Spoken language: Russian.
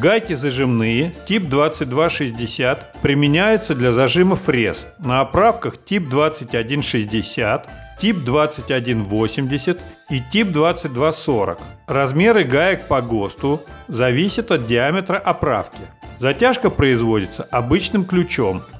Гайки зажимные тип 2260 применяются для зажима фрез на оправках тип 2160, тип 2180 и тип 2240. Размеры гаек по ГОСТу зависят от диаметра оправки. Затяжка производится обычным ключом –